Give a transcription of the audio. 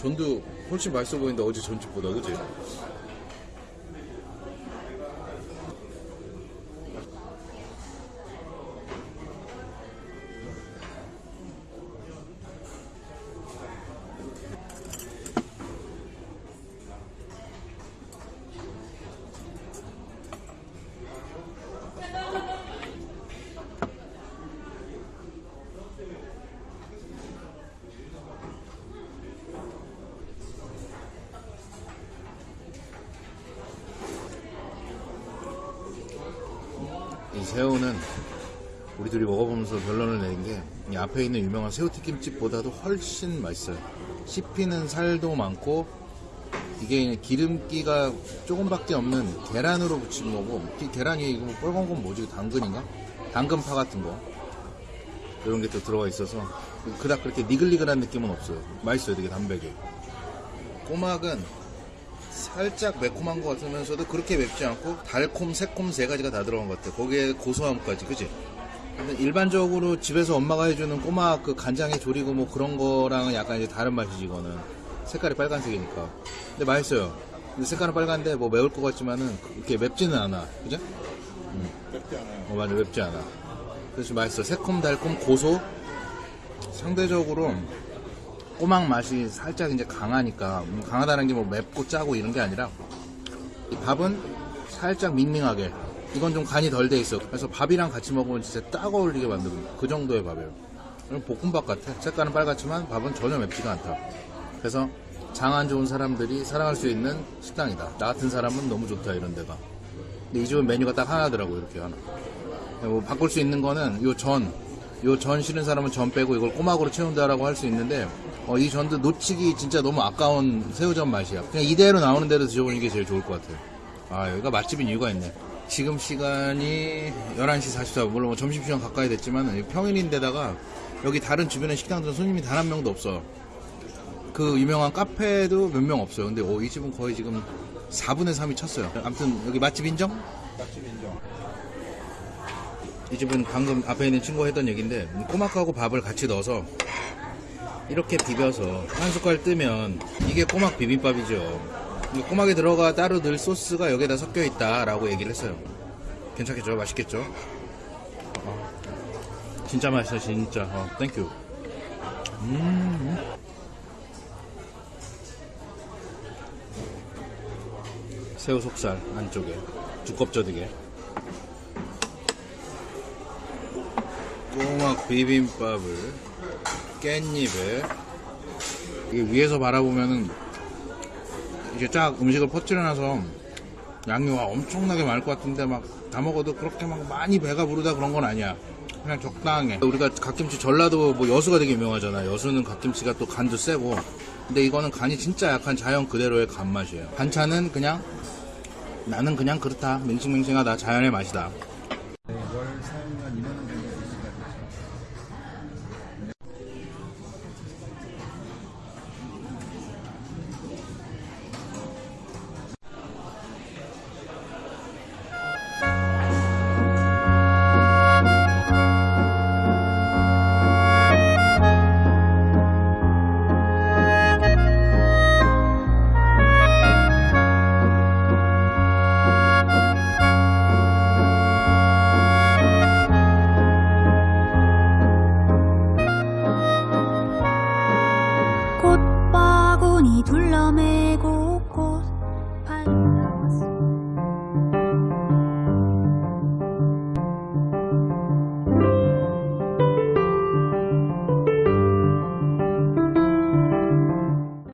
전도 훨씬 맛있어 보인다 어제 전집보다 그지? 이 새우는 우리 둘이 먹어보면서 결론을 내린 게 이 앞에 있는 유명한 새우튀김집보다도 훨씬 맛있어요. 씹히는 살도 많고 이게 기름기가 조금밖에 없는 계란으로 부친 거고 이 계란이 이거 뭐 빨간 건 뭐지? 당근인가? 당근파 같은 거 이런 게 또 들어가 있어서 그닥 그렇게 니글니글한 느낌은 없어요. 맛있어요, 되게 담백해. 꼬막은 살짝 매콤한 것 같으면서도 그렇게 맵지 않고 달콤, 새콤 세 가지가 다 들어간 것 같아. 거기에 고소함까지, 그지? 근데 일반적으로 집에서 엄마가 해주는 꼬막 그 간장에 졸이고 뭐 그런 거랑은 약간 이제 다른 맛이지 이거는 색깔이 빨간색이니까. 근데 맛있어요. 근데 색깔은 빨간데 뭐 매울 것 같지만은 그렇게 맵지는 않아, 그죠? 맵지 않아요. 어 맞아 맵지 않아. 그래서 맛있어. 새콤, 달콤, 고소. 상대적으로 꼬막 맛이 살짝 이제 강하니까 음, 강하다는 게 뭐 맵고 짜고 이런 게 아니라 이 밥은 살짝 밍밍하게 이건 좀 간이 덜 돼 있어. 그래서 밥이랑 같이 먹으면 진짜 딱 어울리게 만든 그 정도의 밥이에요. 볶음밥 같아. 색깔은 빨갛지만 밥은 전혀 맵지가 않다. 그래서 장 안 좋은 사람들이 사랑할 수 있는 식당이다. 나 같은 사람은 너무 좋다 이런 데가. 근데 이 집은 메뉴가 딱 하나더라고 이렇게 하나. 뭐 바꿀 수 있는 거는 요 전, 요전 싫은 사람은 전 빼고 이걸 꼬막으로 채운다라고 할 수 있는데 어, 이 전도 놓치기 진짜 너무 아까운 새우전 맛이야. 그냥 이대로 나오는 대로 드셔보는 게 제일 좋을 것 같아요. 아 여기가 맛집인 이유가 있네. 지금 시간이 11시 44분 물론 뭐 점심시간 가까이 됐지만 평일인데다가 여기 다른 주변의 식당들은 손님이 단 한 명도 없어. 그 유명한 카페도 몇 명 없어요. 근데 어, 이 집은 거의 지금 4분의 3이 찼어요. 아무튼 여기 맛집 인정? 맛집 인정. 이 집은 방금 앞에 있는 친구가 했던 얘기인데 꼬막하고 밥을 같이 넣어서 이렇게 비벼서 한 숟갈 뜨면 이게 꼬막 비빔밥이죠. 이 꼬막에 들어가 따로 넣을 소스가 여기에다 섞여 있다 라고 얘기를 했어요. 괜찮겠죠? 맛있겠죠? 어, 진짜 맛있어, 진짜. 어, thank you. 음. 새우 속살 안쪽에 두껍져지게. 꼬막 비빔밥을 깻잎에 이게 위에서 바라보면은 이게 쫙 음식을 퍼뜨려놔서 양념가 엄청나게 많을 것 같은데 막 다 먹어도 그렇게 막 많이 배가 부르다 그런 건 아니야. 그냥 적당해. 우리가 갓김치 전라도 뭐 여수가 되게 유명하잖아. 여수는 갓김치가 또 간도 세고. 근데 이거는 간이 진짜 약한 자연 그대로의 간맛이에요. 반찬은 그냥 나는 그냥 그렇다. 맹싱맹싱하다. 자연의 맛이다. 둘러매고